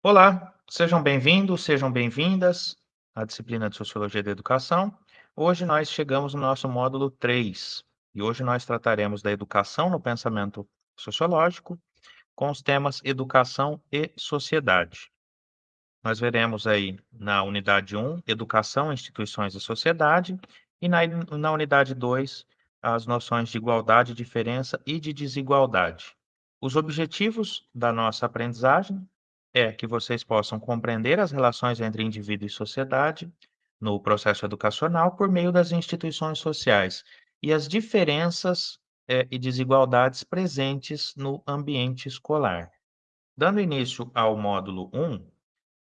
Olá, sejam bem-vindos, sejam bem-vindas à disciplina de Sociologia da Educação. Hoje nós chegamos no nosso módulo 3 e hoje nós trataremos da educação no pensamento sociológico com os temas educação e sociedade. Nós veremos aí na unidade 1, educação, instituições e sociedade, e na, na unidade 2, as noções de igualdade, diferença e de desigualdade. Os objetivos da nossa aprendizagem é que vocês possam compreender as relações entre indivíduo e sociedade no processo educacional por meio das instituições sociais e as diferenças eh, e desigualdades presentes no ambiente escolar. Dando início ao módulo 1,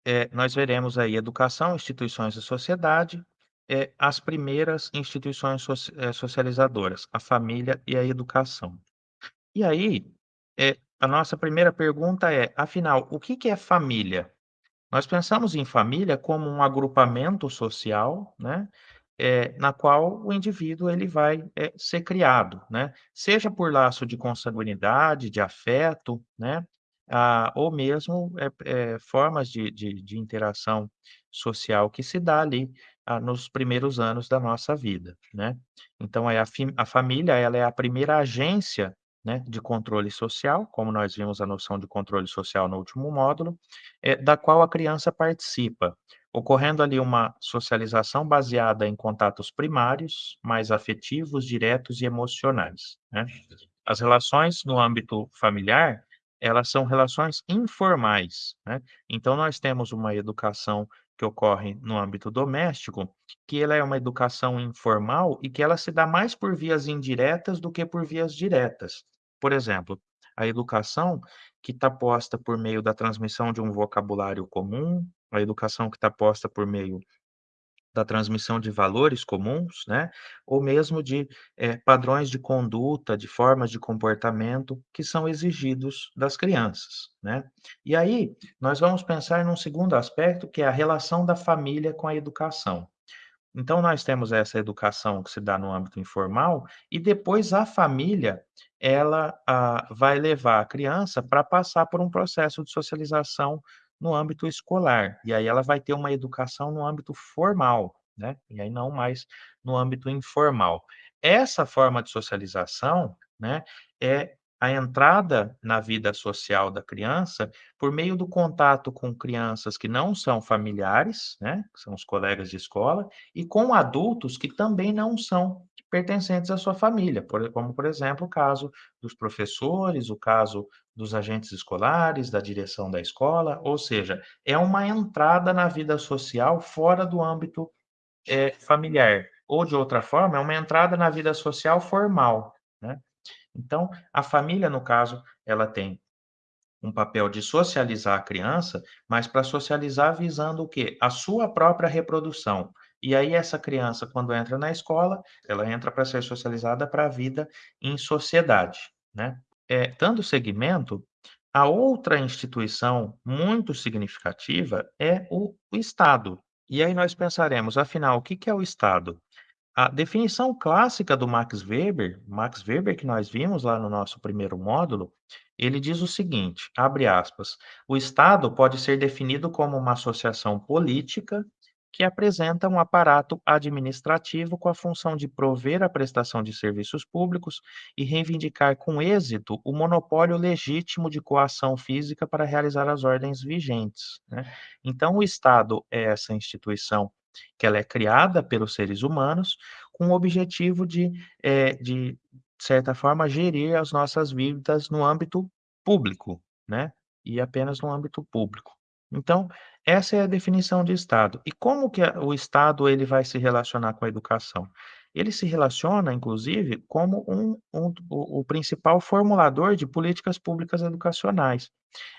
eh, nós veremos aí educação, instituições e sociedade, eh, as primeiras instituições soci eh, socializadoras, a família e a educação. E aí, eh, a nossa primeira pergunta é, afinal, o que que é família? Nós pensamos em família como um agrupamento social, né, eh, na qual o indivíduo ele vai, eh, ser criado, né, seja por laço de consanguinidade, de afeto, né, ah, ou mesmo, eh, formas de de de interação social que se dá ali, ah, nos primeiros anos da nossa vida, né. Então é a a família, ela é a primeira agência, né, de controle social, como nós vimos a noção de controle social no último módulo, eh, da qual a criança participa, ocorrendo ali uma socialização baseada em contatos primários, mais afetivos, diretos e emocionais, né. As relações no âmbito familiar, elas são relações informais, né, então nós temos uma educação que ocorre no âmbito doméstico, que ela é uma educação informal e que ela se dá mais por vias indiretas do que por vias diretas. Por exemplo, a educação que está posta por meio da transmissão de um vocabulário comum, a educação que está posta por meio da transmissão de valores comuns, né, ou mesmo de, eh, padrões de conduta, de formas de comportamento que são exigidos das crianças, né. E aí, nós vamos pensar num segundo aspecto, que é a relação da família com a educação. Então nós temos essa educação que se dá no âmbito informal e depois a família, ela, ah, vai levar a criança para passar por um processo de socialização no âmbito escolar, e aí ela vai ter uma educação no âmbito formal, né, e aí não mais no âmbito informal. Essa forma de socialização, né, é a entrada na vida social da criança por meio do contato com crianças que não são familiares, né, que são os colegas de escola, e com adultos que também não são pertencentes à sua família, por como por exemplo o caso dos professores, o caso dos agentes escolares, da direção da escola, ou seja, é uma entrada na vida social fora do âmbito, eh, familiar, ou de outra forma, é uma entrada na vida social formal, né. Então, a família, no caso, ela tem um papel de socializar a criança, mas para socializar visando o quê? A sua própria reprodução. E aí essa criança, quando entra na escola, ela entra para ser socializada para a vida em sociedade, né. Eh, dando seguimento, a outra instituição muito significativa é o o Estado. E aí nós pensaremos, afinal, o que que é o Estado? A definição clássica do Max Weber, Max Weber que nós vimos lá no nosso primeiro módulo, ele diz o seguinte, abre aspas, "O Estado pode ser definido como uma associação política que apresenta um aparato administrativo com a função de prover a prestação de serviços públicos e reivindicar com êxito o monopólio legítimo de coação física para realizar as ordens vigentes", né. Então o Estado é essa instituição que ela é criada pelos seres humanos, com o objetivo de, eh, de certa forma gerir as nossas vidas no âmbito público, né, e apenas no âmbito público. Então, essa é a definição de Estado. E como que o Estado ele vai se relacionar com a educação? Ele se relaciona inclusive como um um o o principal formulador de políticas públicas educacionais.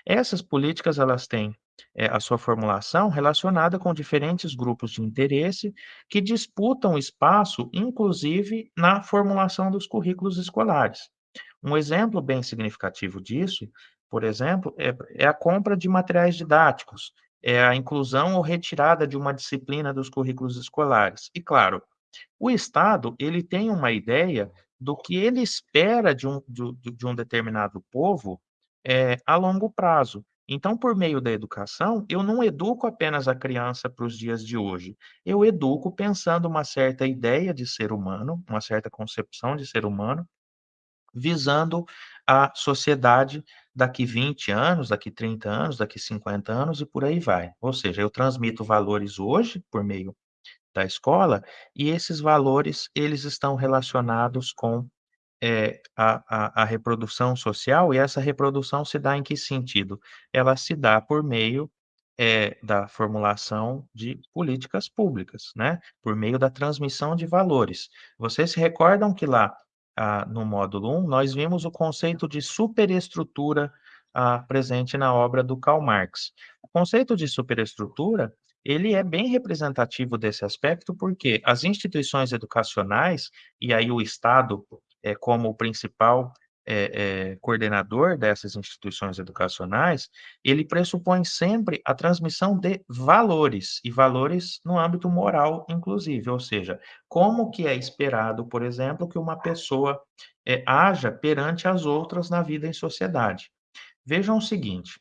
Essas políticas elas têm, eh, a sua formulação relacionada com diferentes grupos de interesse, que disputam espaço, inclusive na formulação dos currículos escolares. Um exemplo bem significativo disso, por exemplo, é é a compra de materiais didáticos, é a inclusão ou retirada de uma disciplina dos currículos escolares. E claro, o Estado ele tem uma ideia do que ele espera de um do de um determinado povo, eh, a longo prazo. Então, por meio da educação, eu não educo apenas a criança para os dias de hoje, eu educo pensando uma certa ideia de ser humano, uma certa concepção de ser humano, visando a sociedade daqui 20 anos, daqui 30 anos, daqui 50 anos e por aí vai. Ou seja, eu transmito valores hoje por meio da escola e esses valores, eles estão relacionados com eh, a a a reprodução social e essa reprodução se dá em que sentido? Ela se dá por meio, eh, da formulação de políticas públicas, né, por meio da transmissão de valores. Vocês se recordam que lá, ah, no módulo 1, nós vimos o conceito de superestrutura, ah, presente na obra do Karl Marx. O conceito de superestrutura, ele é bem representativo desse aspecto, porque as instituições educacionais, e aí o Estado eh, como o principal, eh eh, coordenador dessas instituições educacionais, ele pressupõe sempre a transmissão de valores, e valores no âmbito moral inclusive, ou seja, como que é esperado, por exemplo, que uma pessoa, eh, haja perante as outras na vida em sociedade. Vejam o seguinte,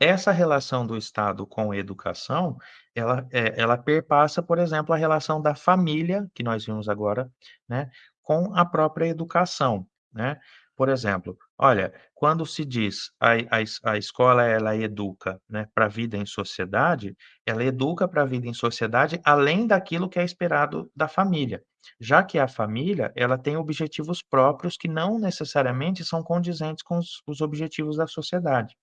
essa relação do Estado com a educação, ela, ela perpassa, por exemplo, a relação da família, que nós vimos agora, né, com a própria educação, né. Por exemplo, olha, quando se diz a a a escola ela educa, né, para a vida em sociedade, ela educa para a vida em sociedade, além daquilo que é esperado da família, já que a família, ela tem objetivos próprios que não necessariamente são condizentes com os os objetivos da sociedade,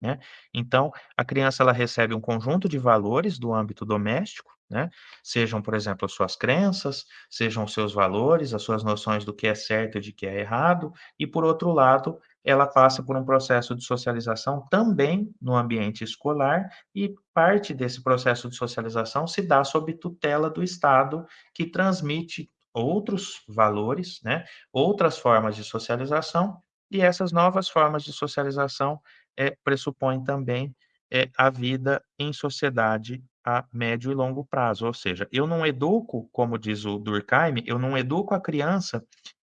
né. Então, a criança ela recebe um conjunto de valores do âmbito doméstico, né, sejam, por exemplo, as suas crenças, sejam seus valores, as suas noções do que é certo e de que é errado, e por outro lado, ela passa por um processo de socialização também no ambiente escolar, e parte desse processo de socialização se dá sob tutela do Estado, que transmite outros valores, né, outras formas de socialização, e essas novas formas de socialização, eh, pressupõem também, eh, a vida em sociedade a médio e longo prazo, ou seja, eu não educo, como diz o Durkheim, eu não educo a criança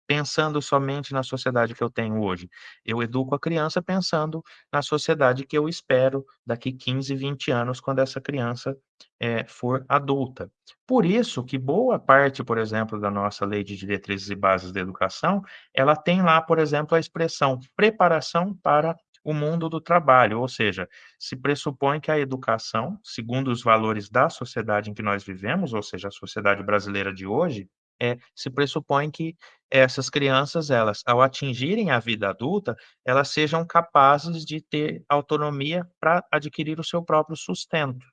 pensando somente na sociedade que eu tenho hoje, eu educo a criança pensando na sociedade que eu espero daqui 15, 20 anos, quando essa criança, eh, for adulta. Por isso que boa parte, por exemplo, da nossa lei de diretrizes e bases da educação, ela tem lá, por exemplo, a expressão "preparação para o mundo do trabalho", ou seja, se pressupõe que a educação, segundo os valores da sociedade em que nós vivemos, ou seja, a sociedade brasileira de hoje, eh, se pressupõe que essas crianças, elas, ao atingirem a vida adulta, elas sejam capazes de ter autonomia pra adquirir o seu próprio sustento,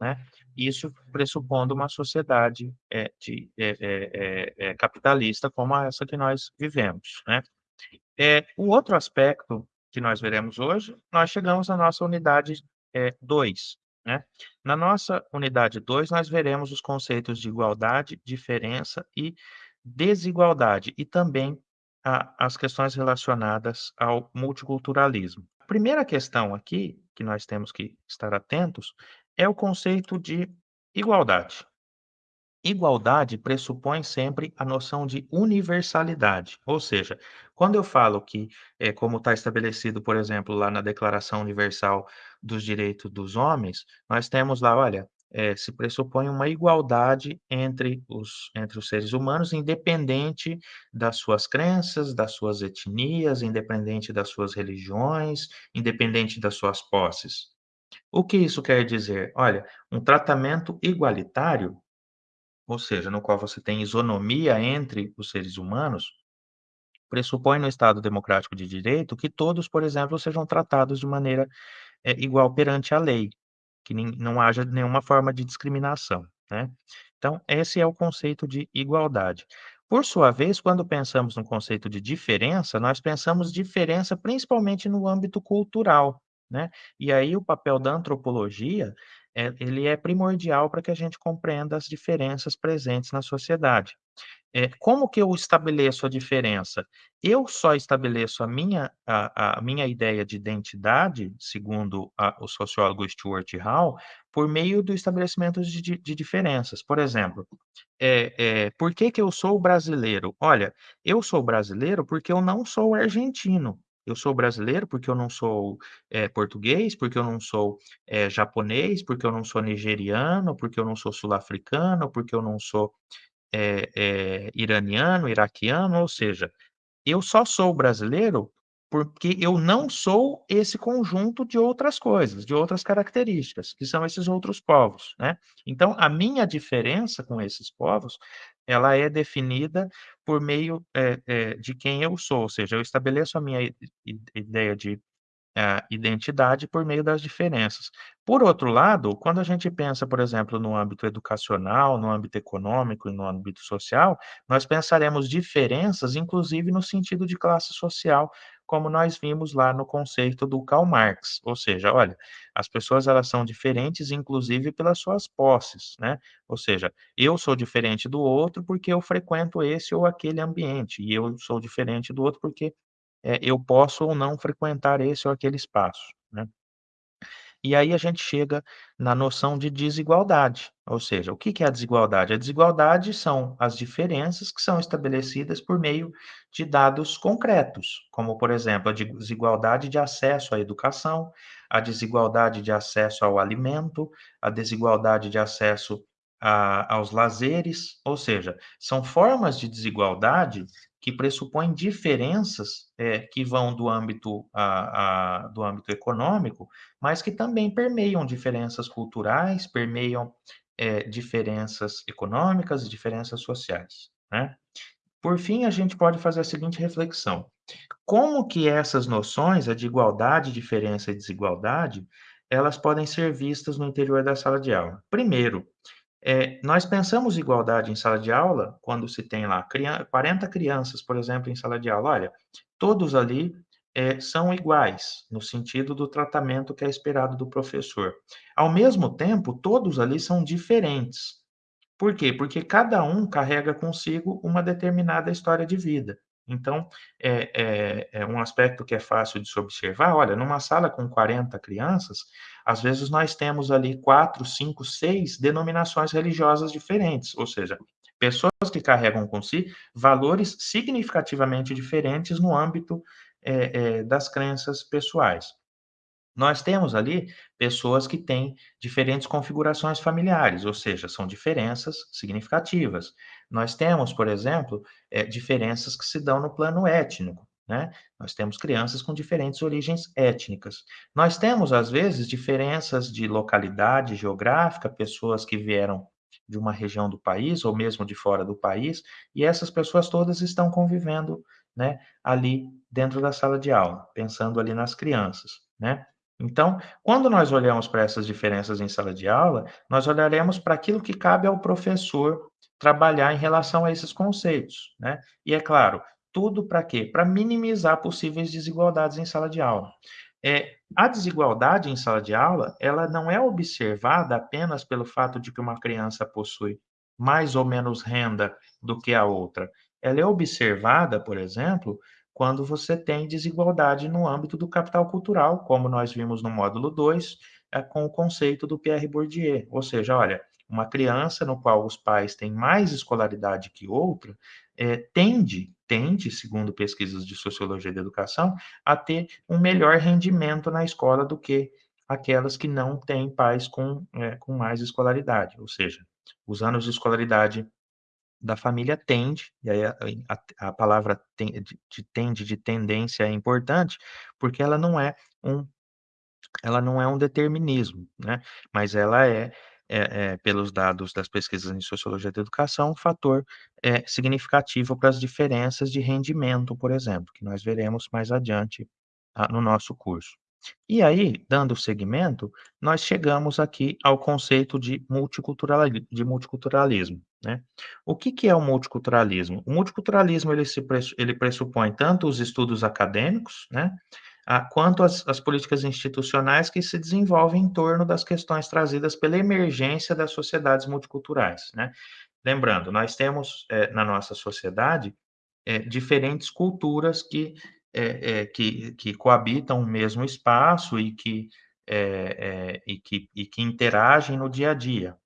né. Isso pressupondo uma sociedade, eh, de eh eh eh eh, capitalista como essa que nós vivemos, né. Eh, o outro aspecto que nós veremos hoje, nós chegamos na nossa unidade, eh, 2, né. Na nossa unidade 2, nós veremos os conceitos de igualdade, diferença e desigualdade, e também a as questões relacionadas ao multiculturalismo. A primeira questão aqui, que nós temos que estar atentos, é o conceito de igualdade. Igualdade pressupõe sempre a noção de universalidade, ou seja, quando eu falo que, eh, como está estabelecido, por exemplo, lá na Declaração Universal dos Direitos dos Homens, nós temos lá, olha, eh, se pressupõe uma igualdade entre os entre os seres humanos, independente das suas crenças, das suas etnias, independente das suas religiões, independente das suas posses. O que isso quer dizer? Olha, um tratamento igualitário, ou seja, no qual você tem isonomia entre os seres humanos, pressupõe no Estado democrático de direito que todos, por exemplo, sejam tratados de maneira, eh, igual perante a lei, que nin não haja nenhuma forma de discriminação, né. Então esse é o conceito de igualdade. Por sua vez, quando pensamos no conceito de diferença, nós pensamos diferença principalmente no âmbito cultural, né. E aí o papel da antropologia, eh, ele é primordial para que a gente compreenda as diferenças presentes na sociedade. Eh, como que eu estabeleço a diferença? Eu só estabeleço a minha a a minha ideia de identidade, segundo a o sociólogo Stuart Hall, por meio do estabelecimento de de de diferenças. Por exemplo, eh eh, por que que eu sou brasileiro? Olha, eu sou brasileiro porque eu não sou argentino. Eu sou brasileiro porque eu não sou, eh, português, porque eu não sou, eh, japonês, porque eu não sou nigeriano, porque eu não sou sul-africano, porque eu não sou, eh, iraniano, iraquiano, ou seja, eu só sou brasileiro porque eu não sou esse conjunto de outras coisas, de outras características, que são esses outros povos, né. Então a minha diferença com esses povos, ela é definida por meio, eh eh, de quem eu sou, ou seja, eu estabeleço a minha ideia de a identidade por meio das diferenças. Por outro lado, quando a gente pensa, por exemplo, no âmbito educacional, no âmbito econômico e no âmbito social, nós pensaremos diferenças, inclusive no sentido de classe social, como nós vimos lá no conceito do Karl Marx, ou seja, olha, as pessoas elas são diferentes, inclusive pelas suas posses, né, ou seja, eu sou diferente do outro porque eu frequento esse ou aquele ambiente, e eu sou diferente do outro porque eh, eu posso ou não frequentar esse ou aquele espaço, né. E aí a gente chega na noção de desigualdade, ou seja, o que que é a desigualdade? A desigualdade são as diferenças que são estabelecidas por meio de dados concretos, como por exemplo, a desigualdade de acesso à educação, a desigualdade de acesso ao alimento, a desigualdade de acesso a aos lazeres, ou seja, são formas de desigualdade que pressupõem diferenças, eh, que vão do âmbito a a do âmbito econômico, mas que também permeiam diferenças culturais, permeiam, eh, diferenças econômicas diferenças sociais, né. Por fim, a gente pode fazer a seguinte reflexão: como que essas noções, a de igualdade, diferença e desigualdade, elas podem ser vistas no interior da sala de aula? Primeiro, eh, nós pensamos igualdade em sala de aula quando se tem lá crian 40 crianças, por exemplo, em sala de aula, olha, todos ali, eh, são iguais, no sentido do tratamento que é esperado do professor. Ao mesmo tempo, todos ali são diferentes. Por quê? Porque cada um carrega consigo uma determinada história de vida. Então, é é é um aspecto que é fácil de se observar, olha, numa sala com 40 crianças, às vezes nós temos ali 4, 5, 6 denominações religiosas diferentes, ou seja, pessoas que carregam com si valores significativamente diferentes no âmbito, eh eh, das crenças pessoais. Nós temos ali pessoas que têm diferentes configurações familiares, ou seja, são diferenças significativas. Nós temos, por exemplo, eh, diferenças que se dão no plano étnico, né, nós temos crianças com diferentes origens étnicas. Nós temos, às vezes, diferenças de localidade geográfica, pessoas que vieram de uma região do país ou mesmo de fora do país, e essas pessoas todas estão convivendo, né, ali dentro da sala de aula, pensando ali nas crianças, né. Então, quando nós olhamos para essas diferenças em sala de aula, nós olharemos para aquilo que cabe ao professor trabalhar em relação a esses conceitos, né. E é claro, tudo para quê? Para minimizar possíveis desigualdades em sala de aula. Eh, a desigualdade em sala de aula, ela não é observada apenas pelo fato de que uma criança possui mais ou menos renda do que a outra. Ela é observada, por exemplo, quando você tem desigualdade no âmbito do capital cultural, como nós vimos no módulo 2, eh, com o conceito do Pierre Bourdieu, ou seja, olha, uma criança no qual os pais têm mais escolaridade que outra, eh, tende tende, segundo pesquisas de sociologia da educação, a ter um melhor rendimento na escola do que aquelas que não têm pais com, eh, com mais escolaridade, ou seja, os anos de escolaridade da família tende, e aí a a a palavra ten de de tende, de tendência é importante, porque ela não é um ela não é um determinismo, né, mas ela é é é pelos dados das pesquisas em sociologia da educação, um fator, eh, significativo para as diferenças de rendimento, por exemplo, que nós veremos mais adiante, ah, no nosso curso. E aí, dando seguimento, nós chegamos aqui ao conceito de multiculturali de multiculturalismo, né. O que que é o multiculturalismo? O multiculturalismo ele se ele pressupõe tanto os estudos acadêmicos, né, ah, quanto as as políticas institucionais que se desenvolvem em torno das questões trazidas pela emergência das sociedades multiculturais, né. Lembrando, nós temos, eh, na nossa sociedade, eh, diferentes culturas que, eh eh, que que coabitam o mesmo espaço e que, eh eh, e que e que interagem no dia a dia.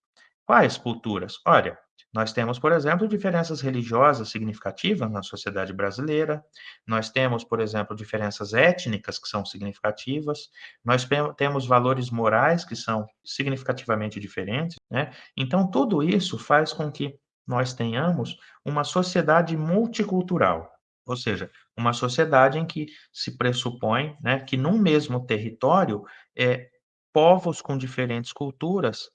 Quais culturas? Olha, Nós temos, por exemplo, diferenças religiosas significativas na sociedade brasileira, nós temos, por exemplo, diferenças étnicas que são significativas, nós temo temos valores morais que são significativamente diferentes, né. Então tudo isso faz com que nós tenhamos uma sociedade multicultural, ou seja, uma sociedade em que se pressupõe, né, que num mesmo território, eh, povos com diferentes culturas,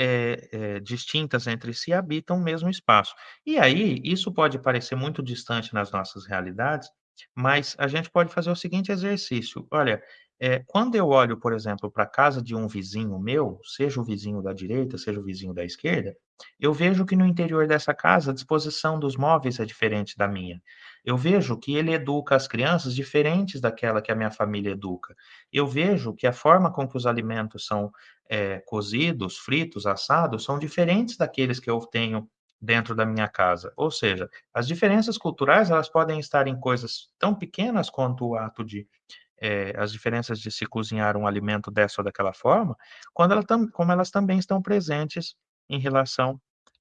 eh eh, distintas entre si habitam o mesmo espaço. E aí, isso pode parecer muito distante nas nossas realidades, mas a gente pode fazer o seguinte exercício: olha, eh, quando eu olho, por exemplo, pra casa de um vizinho meu, seja o vizinho da direita, seja o vizinho da esquerda, eu vejo que no interior dessa casa a disposição dos móveis é diferente da minha. Eu vejo que ele educa as crianças diferentes daquela que a minha família educa. Eu vejo que a forma com que os alimentos são, eh, cozidos, fritos, assados, são diferentes daqueles que eu tenho dentro da minha casa. Ou seja, as diferenças culturais, elas podem estar em coisas tão pequenas quanto o ato de, eh, as diferenças de se cozinhar um alimento dessa ou daquela forma, quando ela como elas também estão presentes em relação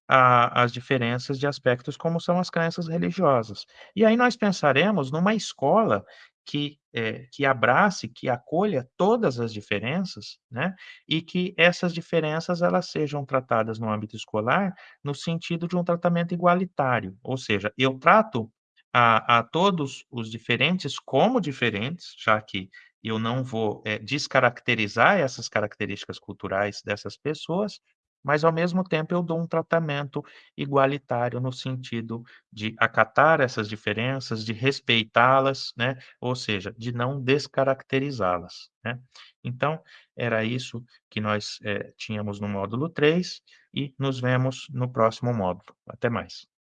a às diferenças de aspectos como são as crenças religiosas. E aí nós pensaremos numa escola que, eh, que abrace, que acolha todas as diferenças, né, e que essas diferenças elas sejam tratadas no âmbito escolar, no sentido de um tratamento igualitário, ou seja, eu trato a a todos os diferentes como diferentes, já que eu não vou, eh, descaracterizar essas características culturais dessas pessoas, mas ao mesmo tempo eu dou um tratamento igualitário no sentido de acatar essas diferenças, de respeitá-las, né, ou seja, de não descaracterizá-las, né. Então, era isso que nós, eh, tínhamos no módulo 3 e nos vemos no próximo módulo. Até mais.